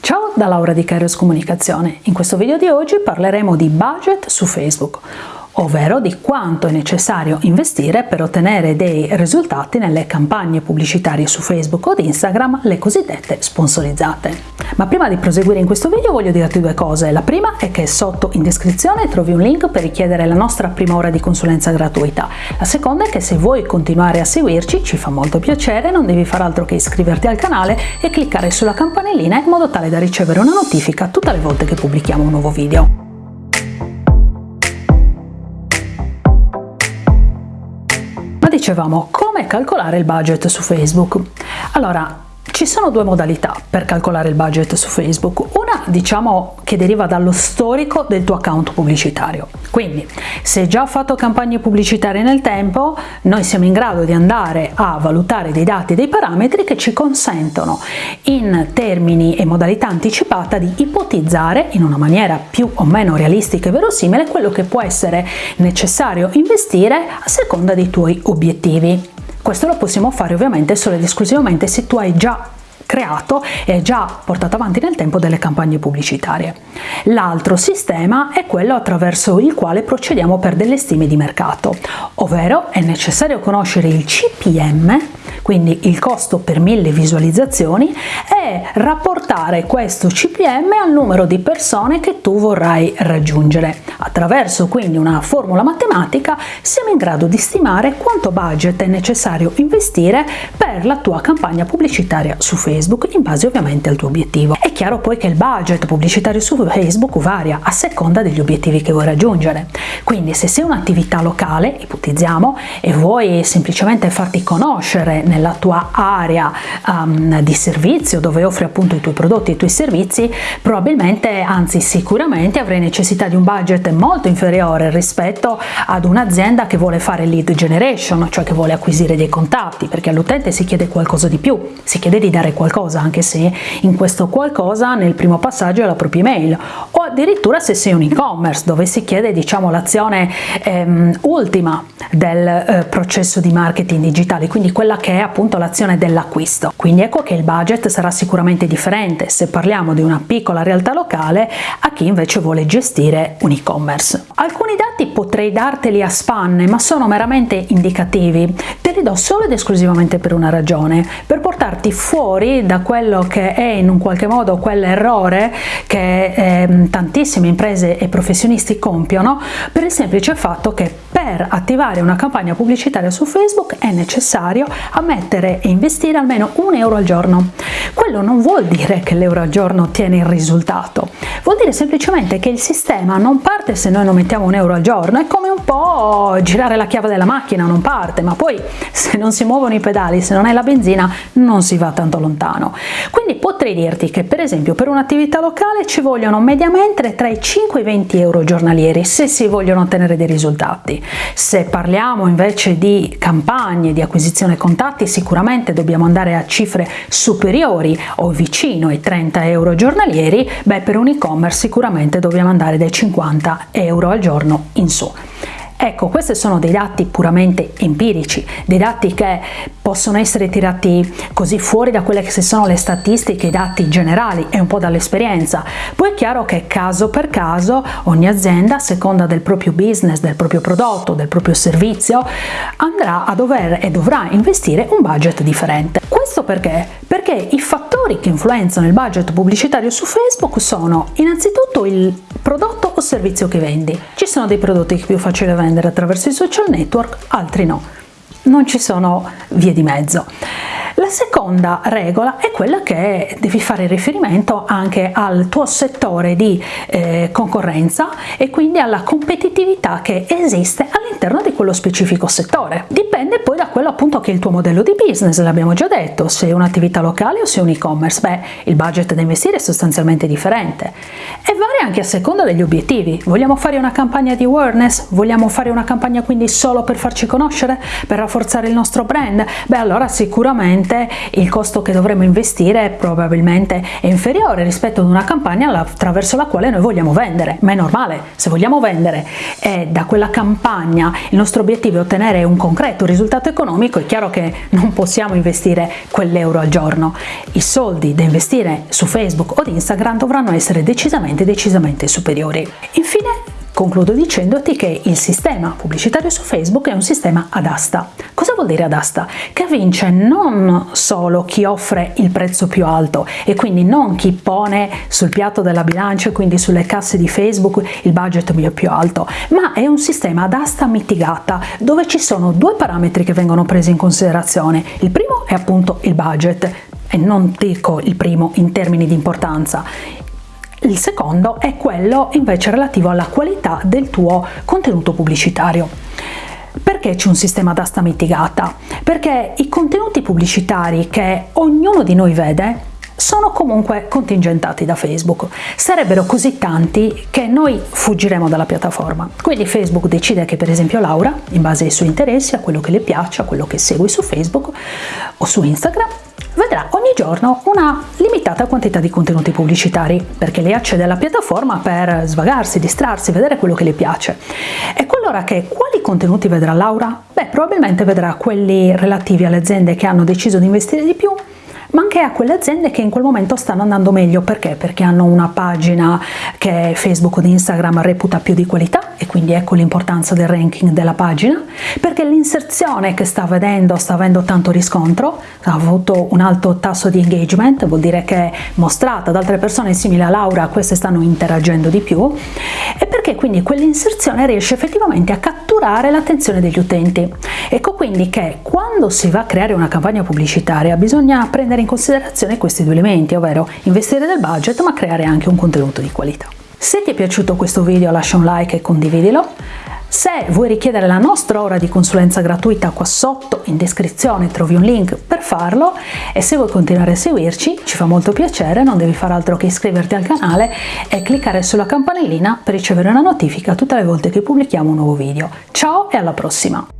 Ciao da Laura di Kairos Comunicazione. In questo video di oggi parleremo di budget su Facebook ovvero di quanto è necessario investire per ottenere dei risultati nelle campagne pubblicitarie su Facebook o Instagram, le cosiddette sponsorizzate. Ma prima di proseguire in questo video voglio dirti due cose. La prima è che sotto in descrizione trovi un link per richiedere la nostra prima ora di consulenza gratuita. La seconda è che se vuoi continuare a seguirci, ci fa molto piacere, non devi fare altro che iscriverti al canale e cliccare sulla campanellina in modo tale da ricevere una notifica tutte le volte che pubblichiamo un nuovo video. Dicevamo come calcolare il budget su Facebook. Allora, ci sono due modalità per calcolare il budget su Facebook, una diciamo che deriva dallo storico del tuo account pubblicitario, quindi se hai già fatto campagne pubblicitarie nel tempo noi siamo in grado di andare a valutare dei dati e dei parametri che ci consentono in termini e modalità anticipata di ipotizzare in una maniera più o meno realistica e verosimile quello che può essere necessario investire a seconda dei tuoi obiettivi. Questo lo possiamo fare ovviamente solo ed esclusivamente se tu hai già creato e già portato avanti nel tempo delle campagne pubblicitarie. L'altro sistema è quello attraverso il quale procediamo per delle stime di mercato, ovvero è necessario conoscere il CPM quindi il costo per mille visualizzazioni, e rapportare questo CPM al numero di persone che tu vorrai raggiungere. Attraverso quindi una formula matematica siamo in grado di stimare quanto budget è necessario investire per la tua campagna pubblicitaria su Facebook in base ovviamente al tuo obiettivo. È chiaro poi che il budget pubblicitario su Facebook varia a seconda degli obiettivi che vuoi raggiungere. Quindi se sei un'attività locale, ipotizziamo, e vuoi semplicemente farti conoscere nella tua area um, di servizio dove offri appunto i tuoi prodotti e i tuoi servizi, probabilmente, anzi sicuramente avrai necessità di un budget molto inferiore rispetto ad un'azienda che vuole fare lead generation, cioè che vuole acquisire dei contatti, perché all'utente si chiede qualcosa di più, si chiede di dare qualcosa, anche se in questo qualcosa nel primo passaggio è la propria email, addirittura se sei un e-commerce dove si chiede diciamo l'azione ehm, ultima del eh, processo di marketing digitale, quindi quella che è appunto l'azione dell'acquisto. Quindi ecco che il budget sarà sicuramente differente se parliamo di una piccola realtà locale a chi invece vuole gestire un e-commerce. Alcuni dati potrei darteli a spanne, ma sono meramente indicativi. Te li do solo ed esclusivamente per una ragione, per portarti fuori da quello che è in un qualche modo quell'errore che eh, tantissime imprese e professionisti compiono per il semplice fatto che per attivare una campagna pubblicitaria su Facebook è necessario ammettere e investire almeno un euro al giorno. Quello non vuol dire che l'euro al giorno ottiene il risultato, vuol dire semplicemente che il sistema non parte se noi non mettiamo un euro al giorno, è come un po' girare la chiave della macchina, non parte, ma poi se non si muovono i pedali, se non è la benzina, non si va tanto lontano. Quindi potrei dirti che per esempio per un'attività locale ci vogliono mediamente tra i 5 e i 20 euro giornalieri se si vogliono ottenere dei risultati. Se parliamo invece di campagne di acquisizione contatti sicuramente dobbiamo andare a cifre superiori o vicino ai 30 euro giornalieri, beh per un e-commerce sicuramente dobbiamo andare dai 50 euro al giorno in su. Ecco, questi sono dei dati puramente empirici, dei dati che possono essere tirati così fuori da quelle che sono le statistiche, i dati generali e un po' dall'esperienza. Poi è chiaro che caso per caso ogni azienda, a seconda del proprio business, del proprio prodotto, del proprio servizio, andrà a dover e dovrà investire un budget differente. Questo perché? Perché i fattori che influenzano il budget pubblicitario su Facebook sono innanzitutto il prodotto o servizio che vendi. Ci sono dei prodotti che è più facile vendere attraverso i social network, altri no. Non ci sono vie di mezzo. La seconda regola è quella che devi fare riferimento anche al tuo settore di eh, concorrenza e quindi alla competitività che esiste all'interno di quello specifico settore. Dipende poi da quello appunto che è il tuo modello di business, l'abbiamo già detto, se è un'attività locale o se è un e-commerce, beh il budget da investire è sostanzialmente differente e varia anche a seconda degli obiettivi. Vogliamo fare una campagna di awareness? Vogliamo fare una campagna quindi solo per farci conoscere? Per rafforzare il nostro brand? Beh allora sicuramente il costo che dovremo investire probabilmente è inferiore rispetto ad una campagna attraverso la quale noi vogliamo vendere, ma è normale, se vogliamo vendere e da quella campagna il nostro obiettivo è ottenere un concreto risultato economico è chiaro che non possiamo investire quell'euro al giorno. I soldi da investire su Facebook o Instagram dovranno essere decisamente decisamente superiori. Infine Concludo dicendoti che il sistema pubblicitario su Facebook è un sistema ad asta. Cosa vuol dire ad asta? Che vince non solo chi offre il prezzo più alto e quindi non chi pone sul piatto della bilancia quindi sulle casse di Facebook il budget più alto, ma è un sistema ad asta mitigata dove ci sono due parametri che vengono presi in considerazione. Il primo è appunto il budget e non dico il primo in termini di importanza. Il secondo è quello invece relativo alla qualità del tuo contenuto pubblicitario. Perché c'è un sistema d'asta mitigata? Perché i contenuti pubblicitari che ognuno di noi vede sono comunque contingentati da Facebook. Sarebbero così tanti che noi fuggiremo dalla piattaforma. Quindi Facebook decide che per esempio Laura, in base ai suoi interessi, a quello che le piace, a quello che segue su Facebook o su Instagram, vedrà ogni giorno una limitata quantità di contenuti pubblicitari perché lei accede alla piattaforma per svagarsi, distrarsi, vedere quello che le piace. E qualora che quali contenuti vedrà Laura? Beh, probabilmente vedrà quelli relativi alle aziende che hanno deciso di investire di più ma anche a quelle aziende che in quel momento stanno andando meglio. Perché? Perché hanno una pagina che Facebook o Instagram reputa più di qualità e quindi ecco l'importanza del ranking della pagina, perché l'inserzione che sta vedendo sta avendo tanto riscontro, ha avuto un alto tasso di engagement, vuol dire che è mostrata ad altre persone simili a Laura, queste stanno interagendo di più, e perché quindi quell'inserzione riesce effettivamente a catturare l'attenzione degli utenti. Ecco quindi che quando si va a creare una campagna pubblicitaria bisogna prendere in considerazione questi due elementi, ovvero investire del budget ma creare anche un contenuto di qualità. Se ti è piaciuto questo video lascia un like e condividilo. Se vuoi richiedere la nostra ora di consulenza gratuita qua sotto in descrizione trovi un link per farlo e se vuoi continuare a seguirci ci fa molto piacere, non devi fare altro che iscriverti al canale e cliccare sulla campanellina per ricevere una notifica tutte le volte che pubblichiamo un nuovo video. Ciao e alla prossima!